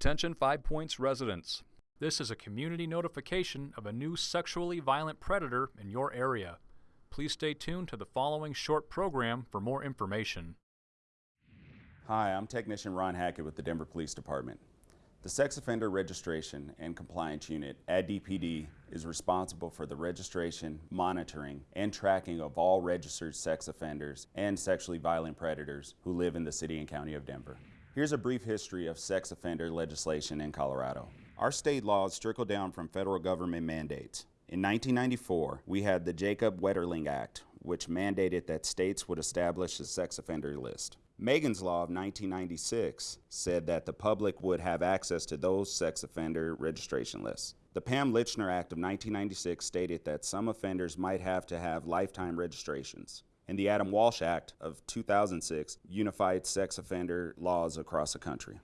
Attention Five Points residents. This is a community notification of a new sexually violent predator in your area. Please stay tuned to the following short program for more information. Hi, I'm Technician Ron Hackett with the Denver Police Department. The Sex Offender Registration and Compliance Unit at DPD is responsible for the registration, monitoring, and tracking of all registered sex offenders and sexually violent predators who live in the city and county of Denver. Here's a brief history of sex offender legislation in Colorado. Our state laws trickle down from federal government mandates. In 1994, we had the Jacob Wetterling Act, which mandated that states would establish a sex offender list. Megan's Law of 1996 said that the public would have access to those sex offender registration lists. The Pam Lychner Act of 1996 stated that some offenders might have to have lifetime registrations. And the Adam Walsh Act of 2006 unified sex offender laws across the country.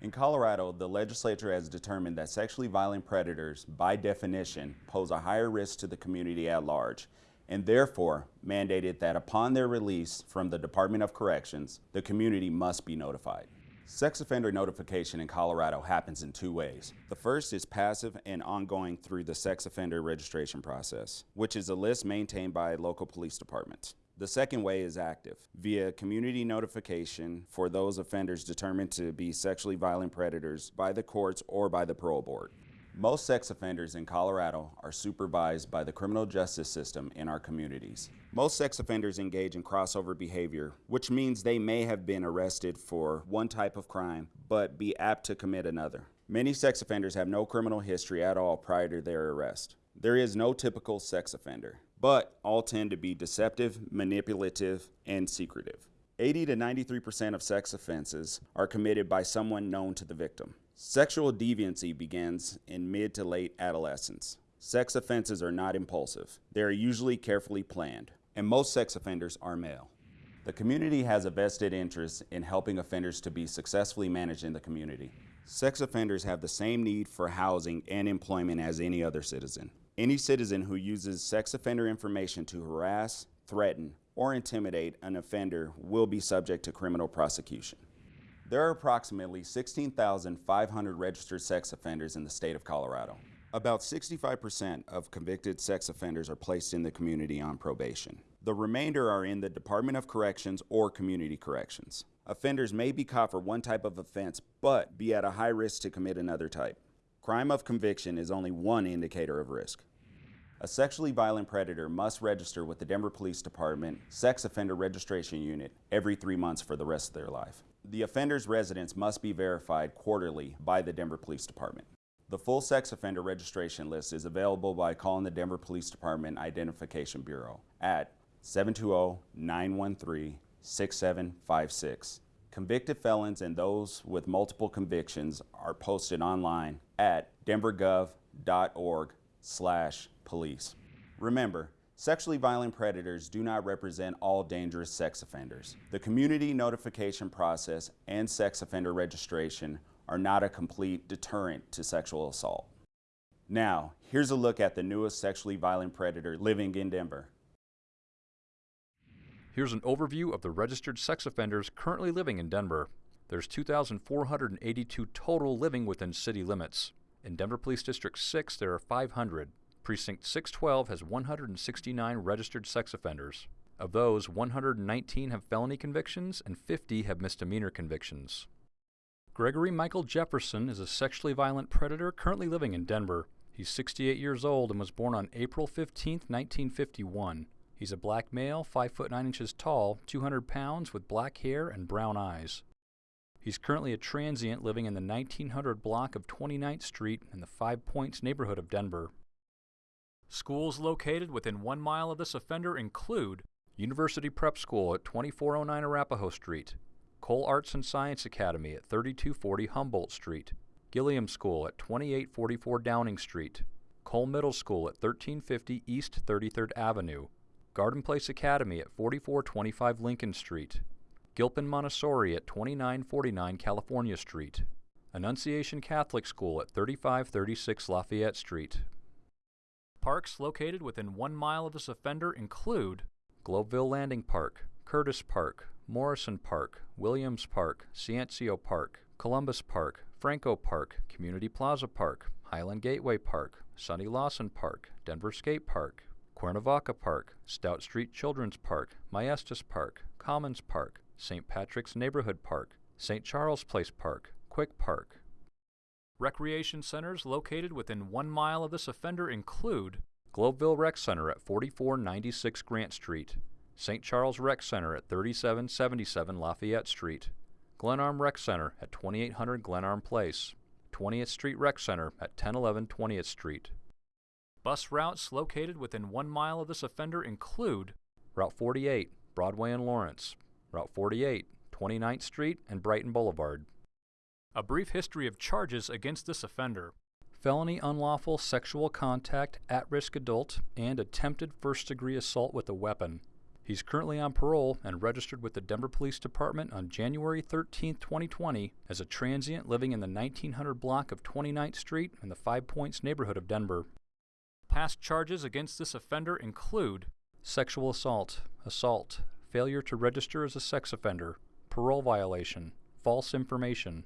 In Colorado, the legislature has determined that sexually violent predators, by definition, pose a higher risk to the community at large and therefore mandated that upon their release from the Department of Corrections, the community must be notified. Sex offender notification in Colorado happens in two ways. The first is passive and ongoing through the sex offender registration process, which is a list maintained by local police departments. The second way is active, via community notification for those offenders determined to be sexually violent predators by the courts or by the parole board. Most sex offenders in Colorado are supervised by the criminal justice system in our communities. Most sex offenders engage in crossover behavior, which means they may have been arrested for one type of crime, but be apt to commit another. Many sex offenders have no criminal history at all prior to their arrest. There is no typical sex offender, but all tend to be deceptive, manipulative, and secretive. 80 to 93% of sex offenses are committed by someone known to the victim. Sexual deviancy begins in mid to late adolescence. Sex offenses are not impulsive. They are usually carefully planned, and most sex offenders are male. The community has a vested interest in helping offenders to be successfully managed in the community. Sex offenders have the same need for housing and employment as any other citizen. Any citizen who uses sex offender information to harass, threaten, or intimidate an offender will be subject to criminal prosecution. There are approximately 16,500 registered sex offenders in the state of Colorado. About 65% of convicted sex offenders are placed in the community on probation. The remainder are in the Department of Corrections or Community Corrections. Offenders may be caught for one type of offense, but be at a high risk to commit another type. Crime of conviction is only one indicator of risk. A sexually violent predator must register with the Denver Police Department Sex Offender Registration Unit every three months for the rest of their life. The offender's residence must be verified quarterly by the Denver Police Department. The full sex offender registration list is available by calling the Denver Police Department Identification Bureau at 720-913-6756. Convicted felons and those with multiple convictions are posted online at denvergov.org slash police. Remember, Sexually violent predators do not represent all dangerous sex offenders. The community notification process and sex offender registration are not a complete deterrent to sexual assault. Now, here's a look at the newest sexually violent predator living in Denver. Here's an overview of the registered sex offenders currently living in Denver. There's 2,482 total living within city limits. In Denver Police District 6, there are 500. Precinct 612 has 169 registered sex offenders. Of those, 119 have felony convictions and 50 have misdemeanor convictions. Gregory Michael Jefferson is a sexually violent predator currently living in Denver. He's 68 years old and was born on April 15, 1951. He's a black male, 5 foot 9 inches tall, 200 pounds, with black hair and brown eyes. He's currently a transient living in the 1900 block of 29th Street in the Five Points neighborhood of Denver. Schools located within one mile of this offender include University Prep School at 2409 Arapahoe Street, Cole Arts and Science Academy at 3240 Humboldt Street, Gilliam School at 2844 Downing Street, Cole Middle School at 1350 East 33rd Avenue, Garden Place Academy at 4425 Lincoln Street, Gilpin Montessori at 2949 California Street, Annunciation Catholic School at 3536 Lafayette Street. Parks located within one mile of this offender include Globeville Landing Park, Curtis Park, Morrison Park, Williams Park, Ciencio Park, Columbus Park, Franco Park, Community Plaza Park, Highland Gateway Park, Sonny Lawson Park, Denver Skate Park, Cuernavaca Park, Stout Street Children's Park, Maestas Park, Commons Park, St. Patrick's Neighborhood Park, St. Charles Place Park, Quick Park. Recreation centers located within one mile of this offender include Globeville Rec Center at 4496 Grant Street, St. Charles Rec Center at 3777 Lafayette Street, Glenarm Rec Center at 2800 Glenarm Place, 20th Street Rec Center at 1011 20th Street. Bus routes located within one mile of this offender include Route 48, Broadway and Lawrence, Route 48, 29th Street and Brighton Boulevard. A brief history of charges against this offender. Felony unlawful sexual contact, at risk adult, and attempted first degree assault with a weapon. He's currently on parole and registered with the Denver Police Department on January 13, 2020, as a transient living in the 1900 block of 29th Street in the Five Points neighborhood of Denver. Past charges against this offender include sexual assault, assault, failure to register as a sex offender, parole violation, false information.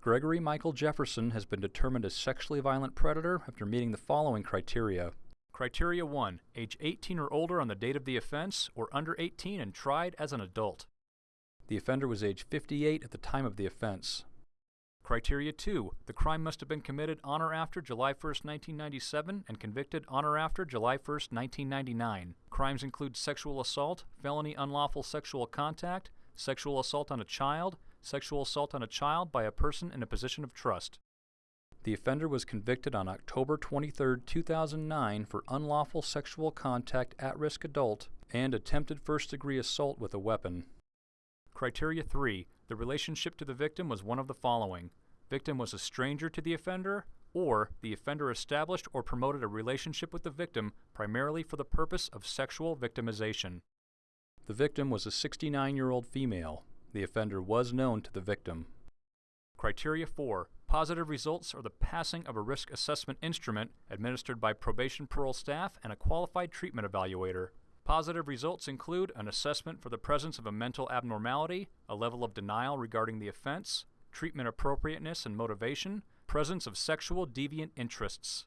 Gregory Michael Jefferson has been determined a sexually violent predator after meeting the following criteria. Criteria 1. Age 18 or older on the date of the offense, or under 18 and tried as an adult. The offender was age 58 at the time of the offense. Criteria 2. The crime must have been committed on or after July 1, 1997 and convicted on or after July 1, 1999. Crimes include sexual assault, felony unlawful sexual contact, sexual assault on a child, sexual assault on a child by a person in a position of trust. The offender was convicted on October 23, 2009 for unlawful sexual contact at risk adult and attempted first degree assault with a weapon. Criteria 3. The relationship to the victim was one of the following. Victim was a stranger to the offender, or the offender established or promoted a relationship with the victim primarily for the purpose of sexual victimization. The victim was a 69 year old female. The offender was known to the victim. Criteria 4. Positive results are the passing of a risk assessment instrument administered by probation parole staff and a qualified treatment evaluator. Positive results include an assessment for the presence of a mental abnormality, a level of denial regarding the offense, treatment appropriateness and motivation, presence of sexual deviant interests.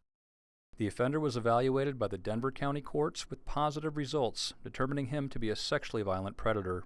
The offender was evaluated by the Denver County Courts with positive results, determining him to be a sexually violent predator.